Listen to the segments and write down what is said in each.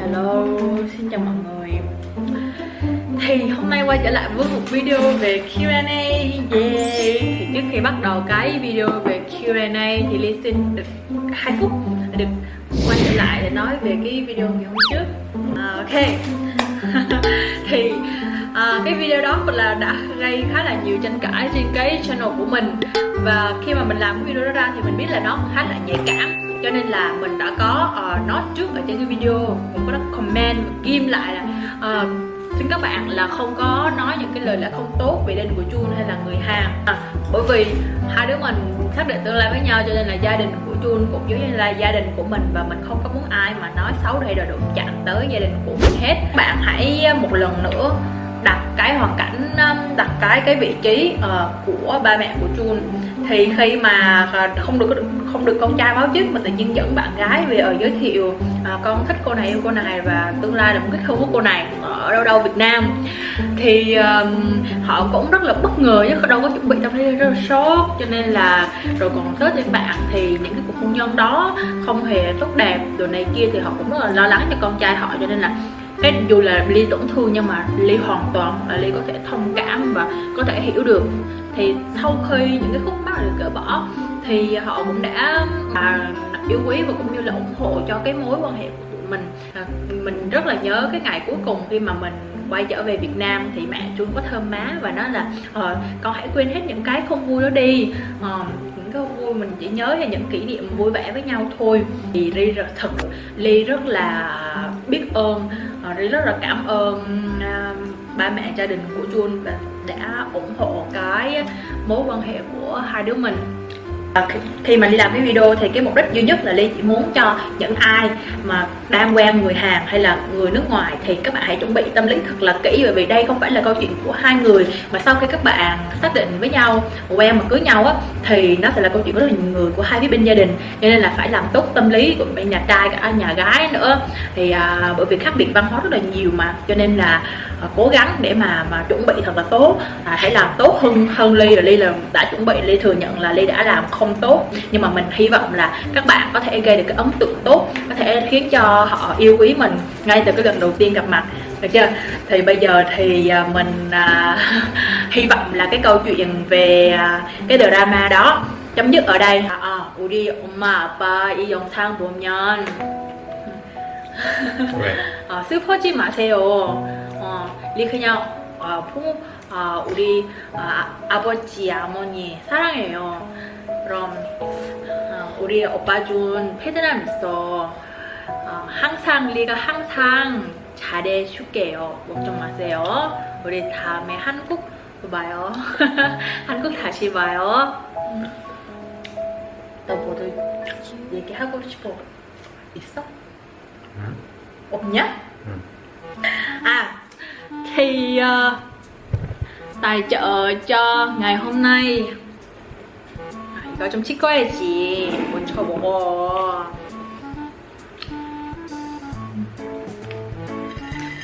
Hello, xin chào mọi người. Thì hôm nay quay trở lại với một video về Q&A Yeah. Thì trước khi bắt đầu cái video về Q&A thì Ly xin được 2 phút được quay trở lại để nói về cái video ngày hôm trước. À, Ok. Thì à, cái video đó là đã gây khá là nhiều tranh cãi trên cái channel của mình. Và khi mà mình làm cái video đó ra thì mình biết là nó khá là nhạy cảm cho nên là mình đã có ờ, uh, nói trước ở trên cái video. Mình có comment ghim lại là uh, xin các bạn là không có nói những cái lời lẽ không tốt về đình của Chun hay là người hàng à, bởi vì hai đứa mình xác định tương lai với nhau cho nên là gia đình của Chun cũng giống như là gia đình của mình và mình không có muốn ai mà nói xấu hay là đụng chạm tới gia đình của mình hết. Bạn hãy một lần nữa đặt cái hoàn cảnh đặt cái cái vị trí uh, của ba mẹ của Chun thì khi mà à, không được không được con trai báo trước mà tự nhiên dẫn bạn gái về ở giới thiệu à, con thích cô này yêu cô này và tương lai là một cái hôn của cô này ở đâu đâu Việt Nam thì um, họ cũng rất là bất ngờ chứ đâu có chuẩn bị tâm lý rất là sốt. Cho nên là rồi còn tới thì bạn thì những cái cuộc hôn nhân đó không hề tốt đẹp rồi này kia thì họ cũng rất là lo lắng cho con trai họ. Cho nên là cái dù là ly tổn thương nhưng mà ly hoàn toàn là ly có thể thông cảm và có thể hiểu được thì sau khi những cái khúc mắc được gỡ bỏ thì họ cũng đã à, yêu quý và cũng như là ủng hộ cho cái mối quan hệ của tụi mình. À, mình rất là nhớ cái ngày cuối cùng khi mà mình quay trở về Việt Nam thì mẹ Trung có thơm má và nói là ờ, con hãy quên hết những cái không vui đó đi. Ờ, những cái vui mình chỉ nhớ là những kỷ niệm vui vẻ với nhau thôi. Thì Ly rất thật Ly rất là biết ơn ờ, Ly rất là cảm ơn à, ba mẹ gia đình của Jun và đã ủng hộ cái mối quan hệ của hai đứa mình. À, khi mà đi làm cái video thì cái mục đích duy nhất là ly chỉ muốn cho những ai mà đang quen người Hàn hay là người nước ngoài thì các bạn hãy chuẩn bị tâm lý thật là kỹ. Bởi vì đây không phải là câu chuyện của hai người mà sau khi các bạn xác định với nhau quen mà cưới nhau á thì nó sẽ là câu chuyện của rất là nhiều người của hai phía bên gia đình. Cho nên là phải làm tốt tâm lý của bên nhà trai cả nhà gái nữa. Thì à, bởi vì khác biệt văn hóa rất là nhiều mà. Cho nên là à, cố gắng để mà mà chuẩn bị thật là tốt à, hãy làm tốt hơn hơn ly rồi ly là đã chuẩn bị ly thừa nhận là ly đã làm không tốt nhưng mà mình hy vọng là các bạn có thể gây được cái ấn tượng tốt có thể khiến cho họ yêu quý mình ngay từ cái lần đầu tiên gặp mặt được chưa thì bây giờ thì à, mình à, hy vọng là cái câu chuyện về à, cái drama đó chấm dứt ở đây à, 우리 엄마 아빠 이 영상 보면 왜? 어, 슬퍼지 마세요 어, 리 그냥 어, 부모 어, 우리 아, 아버지 어머니 사랑해요 그럼 어, 우리 오빠 준 패드남 있어 어, 항상 리가 항상 잘해줄게요 걱정 마세요 우리 다음에 한국 봐요 한국 다시 봐요 너 뭐도 얘기하고 싶어 있어? 응? 없냐? 응. À thì uh, tài trợ cho ngày hôm nay. 아, 이거 좀 찍어야지 먼저 먹어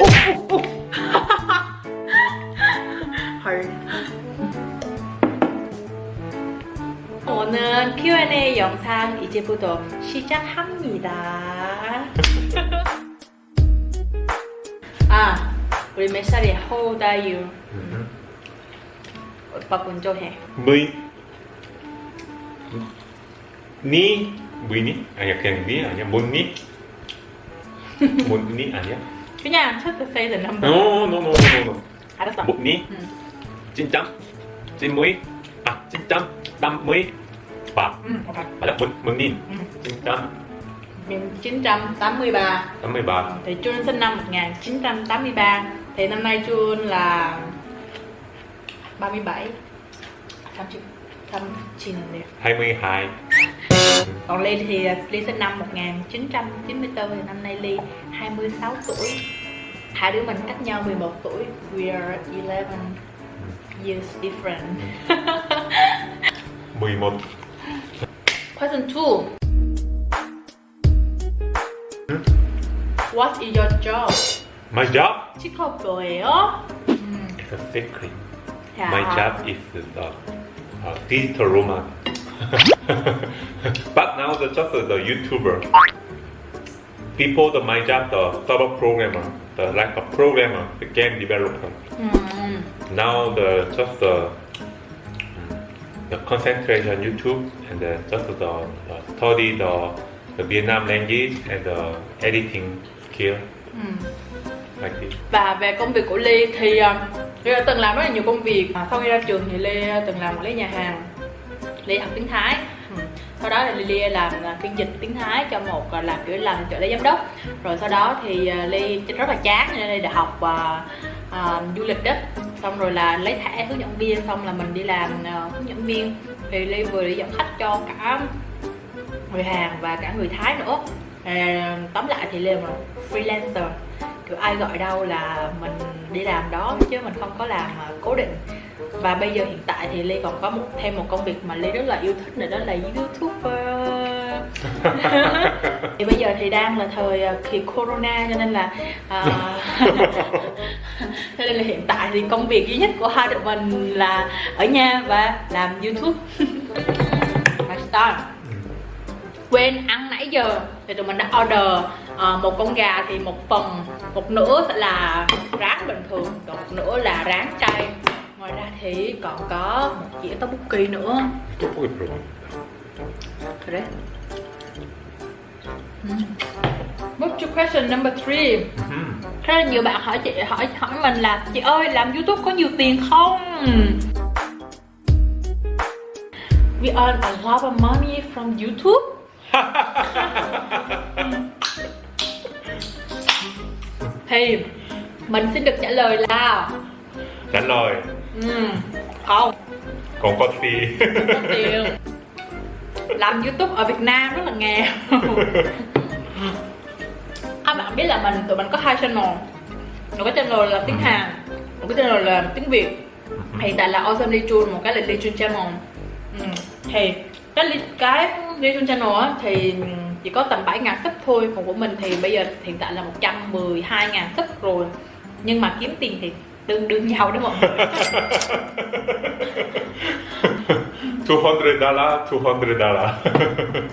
오, 오, 오. 헐 오늘 Q&A 영상 이제부터 시작합니다. 아 우리 몇 살이야? How old are you? 응. 오빠 먼저 해 Mươi Ni Mười 아니야 그냥 니 아니야 뭔니? 뭔니 아니야? 그냥 첫 say the number No no no no no 알았어 뭐니? 응. 찐짬 찐무이 아 찐짬 땀무이 바 응, 오빠 맞아 뭔 뭔니? 응. 찐짬 1983 83 Thì Chuân sinh năm 1983 thì năm nay Chuân là 37 30 39 nè 22 Còn Ly thì Ly sinh năm 1994 Thì năm nay Ly 26 tuổi. Hai đứa mình cách nhau 11 tuổi. We are 11 years different. 11 Question 2 What is your job? My job 직업 뭐예요? 음, is a secret 야. My job is the uh, digital romance but now the just the YouTuber before the my job, the server programmer, the like a programmer, the game developer. Ừm. Now the just the mm, the concentration YouTube and the, just the, the study the the Vietnam language and the editing skill Ừm. Và về công việc của Ly thì uh, Ly đã từng làm rất là nhiều công việc. À, sau khi ra trường thì Ly từng làm quản lý nhà hàng. Ly học tiếng Thái. Ừ. sau đó thì Ly làm à, phiên dịch tiếng Thái cho một à, làm kiểu làm trợ lý giám đốc. Rồi sau đó thì Ly rất là chán nên Ly đã học à, à, du lịch đó. Xong rồi là lấy thẻ hướng dẫn viên xong là mình đi làm hướng dẫn viên. Thì Ly vừa đi dẫn khách cho cả người Hàn và cả người Thái nữa. À, tóm lại thì Ly là một freelancer kiểu ai gọi đâu là mình đi làm đó chứ mình không có làm à, cố định. Và bây giờ hiện tại thì Ly còn có một thêm một công việc mà Ly rất là yêu thích nữa đó là youtuber. Thì bây giờ thì đang là thời à, kỳ corona cho nên là à, cho nên là hiện tại thì công việc duy nhất của hai tụi mình là ở nhà và làm youtube. Let's start. Quên ăn nãy giờ thì tụi mình đã order ờ, một con gà thì một phần một nửa sẽ là rán bình thường còn một nửa là rán chay ngoài ra thì còn có một dĩa tteokbokki nữa 떡볶이 별로. 그래? Move to question number three 음. Rất là nhiều bạn hỏi chị hỏi hỏi mình là chị ơi làm YouTube có nhiều tiền không? We earn a lot of money from YouTube. thì mình xin được trả lời là trả lời. Ừm, không. Còn có có tiền làm youtube ở việt nam rất là nghèo. Các bạn biết là mình tụi mình có hai channel. Một cái channel là tiếng hàn một cái channel là tiếng việt. Hiện tại là awesome Lee Chun một cái là Lee Chun channel. Ừ. thì cái cái Lee Chun channel á thì chỉ có tầm 7 ngàn sub thôi còn của mình thì bây giờ hiện tại là 112 ngàn sub rồi. Nhưng mà kiếm tiền thì tương đương nhau đó mọi người 200 dollar, 200 dollar.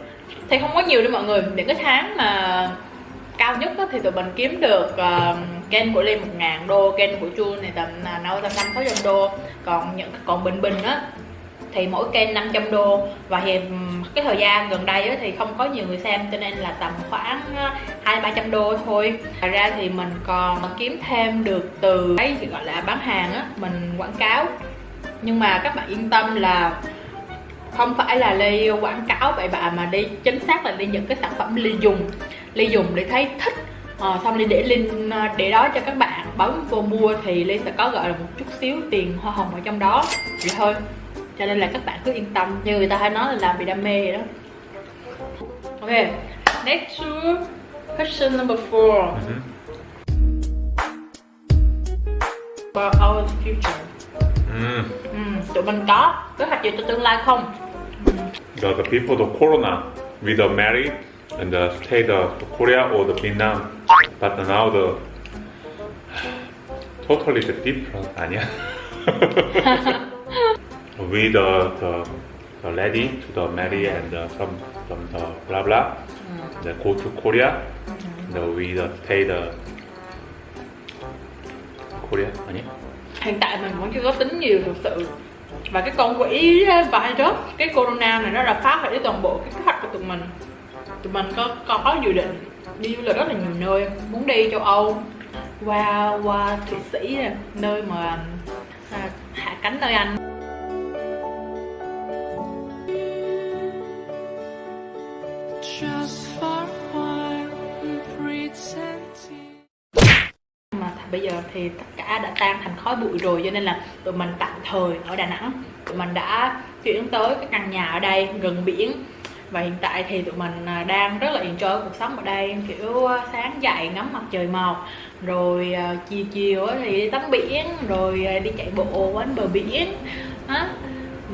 Thì không có nhiều đâu mọi người. Những cái tháng mà cao nhất đó, thì tụi mình kiếm được ờ, uh, kênh của Ly 1 ngàn đô, kênh của Chu này tầm nào tầm 5 600 đô. Còn những còn bình bình á thì mỗi kênh 500 đô. Và thì cái thời gian gần đây thì không có nhiều người xem cho nên là tầm khoảng ờ, hai ba trăm đô thôi. Thật ra thì mình còn kiếm thêm được từ cái gọi là bán hàng á mình quảng cáo. Nhưng mà các bạn yên tâm là không phải là ly quảng cáo bậy bạ mà đi chính xác là đi những cái sản phẩm ly dùng. Ly dùng để thấy thích à, xong ly để link ờ, để đó cho các bạn bấm vô mua thì ly sẽ có gọi là một chút xíu tiền hoa hồng ở trong đó. Vậy thôi cho nên là các bạn cứ yên tâm như người ta hay nói là làm vì đam mê vậy đó ok next to question number four Mhm. about our future 음. ừ, tụi mình có kế hoạch gì cho tương lai không The, the before the corona, we the married and the stay the, the Korea or the Vietnam, but now the totally the different 아니야? we the, the, the lady to the Mary and uh, the, from from the uh, blah blah, they go to Korea. The we the take the Korea. 아니? Hiện tại mình vẫn chưa có tính nhiều thực sự. Và cái con quỷ ý và hay cái corona này nó đã phá hủy toàn bộ cái kế hoạch của tụi mình. Tụi mình có có có dự định đi du lịch rất là nhiều nơi. Muốn đi châu âu qua qua thụy sĩ nơi mà à, hạ cánh nơi anh. Bây giờ thì tất cả đã tan thành khói bụi rồi, cho nên là tụi mình tạm thời ở Đà Nẵng. Tụi mình đã chuyển tới cái căn nhà ở đây, gần biển. Và hiện tại thì tụi mình à, đang rất là enjoy cuộc sống ở đây, kiểu à, sáng dậy ngắm mặt trời mọc, rồi à, chiều chiều thì đi tắm biển, rồi đi chạy bộ quanh bờ biển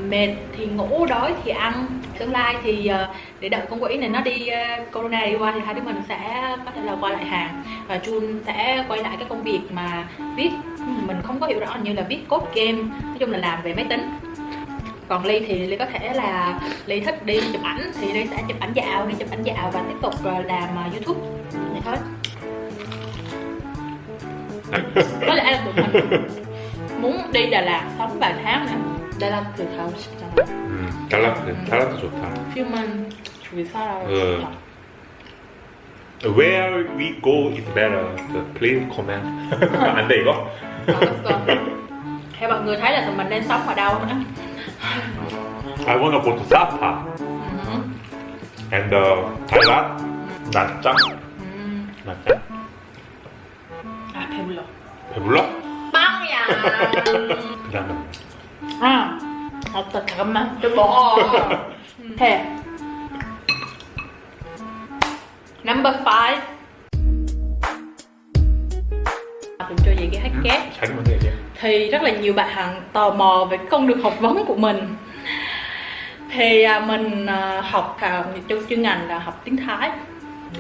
mệt thì ngủ, đói thì ăn tương lai thì à, để đợi con quỷ này nó đi à, corona đi qua thì hai đứa mình sẽ có thể là qua lại hàng. Và Jun sẽ quay lại cái công việc mà viết. Mình không có hiểu rõ như là viết code game nói chung là làm về máy tính. Còn ly thì ly có thể là ly thích đi chụp ảnh thì ly sẽ chụp ảnh dạo đi chụp ảnh dạo và tiếp tục ờ, làm ờ, youtube. Vậy thôi. Có lẽ là tụi mình muốn đi Đà Lạt sống vài tháng nữa Lạt từ thảo 음, 달라트, 달라트 좋다. 휴먼 주의사라고 그 Where we go is better. Please comment. 안 돼 이거? theo mọi người thấy là tụi mình nên sống ở đâu I wanna go to Sapa and uh, Thailand. Ừ. 낮장. 아 배불러 배불러? 빵이야 그 다음에 아 어떤 잠깐만 좀 먹어 해 number five mình cho vậy cái hát két 자기 먼저 얘기해. thì rất là nhiều bạn tò mò về cái con đường học vấn của mình thì à, mình à, học à, trong chuyên ngành là học tiếng Thái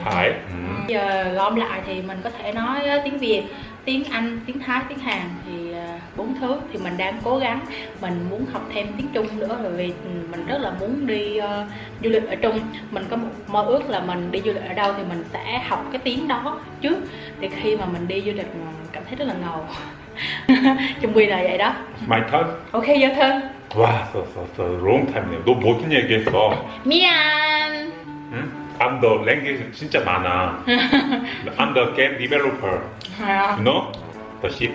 Thái. 음. giờ gom lại thì mình có thể nói á, tiếng Việt tiếng Anh tiếng Thái tiếng Hàn thì à, bốn thứ thì mình đang cố gắng mình muốn học thêm tiếng Trung nữa bởi vì ừ, mình rất là muốn đi ờ, du lịch ở Trung mình có một mơ ước là mình đi du lịch ở đâu thì mình sẽ học cái tiếng đó trước để khi mà mình đi du lịch mình cảm thấy rất là ngầu chung quy là vậy đó My turn. ok dạ thân 와, 써, 써, 써. long time이네요. 너 멋진 얘기했어. mian 응? I'm the language 진짜 많아. I'm the game developer. à, You know? The C++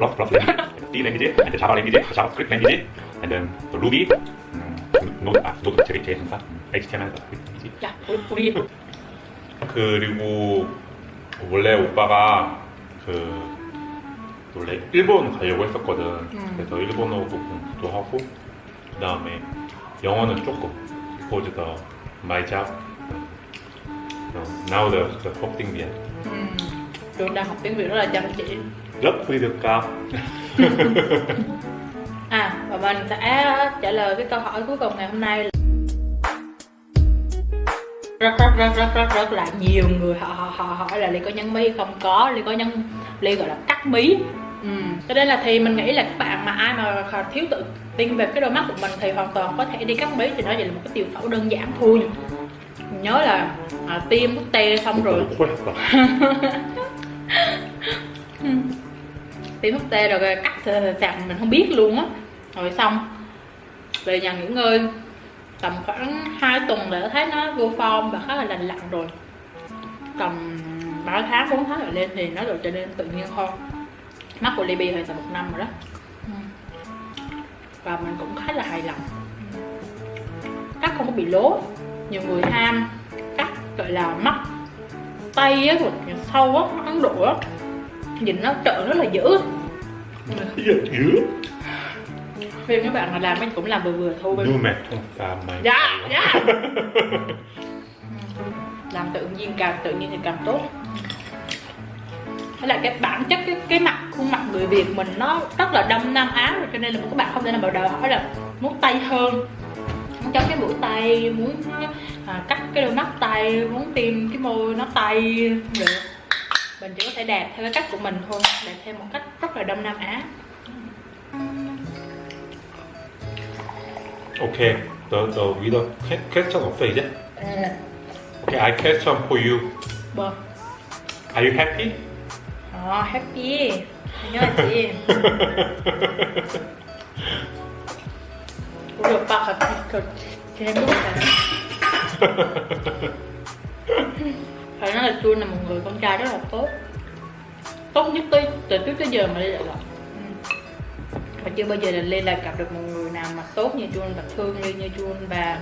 C language, and Java language, JavaScript language, and then the Ruby. 음, 노드, 아, 제일 항상 HTML, dạ 우리 그리고 원래 오빠가 그 원래 일본 가려고 했었거든. 그래서 일본어도 공부도 하고 그 다음에 영어는 조금 because the my job. Now the the tiếng Việt Ừm, Trường đang học tiếng Việt rất là chăm chỉ rất quy được cao. à và mình sẽ trả lời cái câu hỏi cuối cùng ngày hôm nay. Là rất rất rất rất rất rất là nhiều người họ họ, họ hỏi là liệu có nhân mi không? Có liệu có nhân, liệu gọi là cắt mí. Ừ. cho nên là thì mình nghĩ là các bạn mà ai mà thiếu tự tin về cái đôi mắt của mình thì hoàn toàn có thể đi cắt mí thì nó chỉ là một cái tiểu phẫu đơn giản thôi. Nhớ là à, tiêm thuốc tê xong rồi. tiêm thuốc tê rồi cắt sạc mình không biết luôn á. Rồi xong, về nhà nghỉ ngơi, tầm khoảng 2 tuần là thấy nó vô form và khá là lành lặn rồi. Tầm 3 tháng 4 tháng rồi lên thì nó được trở nên tự nhiên hơn. Mắt của Libby hơi tầm một năm rồi đó. Ừ. Và mình cũng khá là hài lòng. Cắt không có bị lố. Nhiều người ham cắt, gọi là mắt tay á sâu á ấn độ á. Nhìn nó trợn rất là dữ. Giờ thiếu. Vì các bạn mà làm anh cũng làm vừa vừa thôi. Nhưng mệt không sao mày. Dạ, dạ. Làm tự nhiên càng tự nhiên thì càng tốt. Hay là cái bản chất cái, cái mặt khuôn mặt người Việt mình nó rất là đông Nam Á rồi cho nên là các bạn không thể nào bảo đòi hỏi là muốn tay hơn. Muốn chống cái mũi tay muốn à, cắt cái đôi mắt tay muốn tìm cái môi nó tay được mình chỉ có thể đẹp theo cái cách của mình thôi đẹp theo một cách rất là đông Nam Á 오케이. The the 위더 question 없어 이제? Okay, I question for you. bơ Are you happy? Ờ, happy nhớ là chị 우리 오빠가 그 재밌다 phải nói là Jun là một người con trai rất là tốt. Tốt nhất tới từ trước tới giờ mà Lê đã gặp. Ừ. Và chưa bao giờ là Lê là gặp được một người nào mà tốt như Jun và thương Lê như Jun và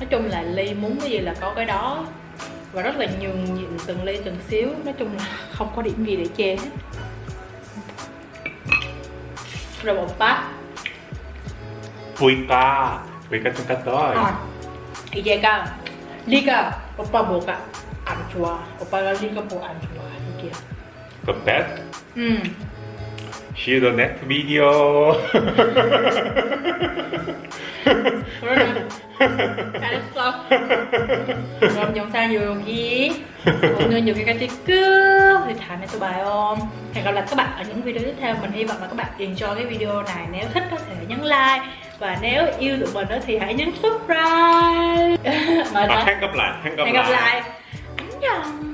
nói chung là Lê muốn cái gì là có cái đó. Và rất là nhường nhịn từng ly từng xíu. Nói chung là không có điểm gì để chê hết. Rồi một bát Puika Puika chúng ta tới. À, Ijeka Lika Oppa Boka 좋아 오빠가 네가 뭐 안 좋아 이게 The best. 음 See the next video. 그러면 잘했어 그럼 영상 여기 오늘 여기까지 끝 thì 다음에 또 봐요 hẹn gặp lại các bạn ở những video tiếp theo mình hy vọng là các bạn enjoy cái video này nếu thích có thể nhấn like và nếu yêu tụi mình đó thì hãy nhấn subscribe mời 아, thôi hẹn gặp lại, hẹn gặp hẹn gặp lại. lại 안녕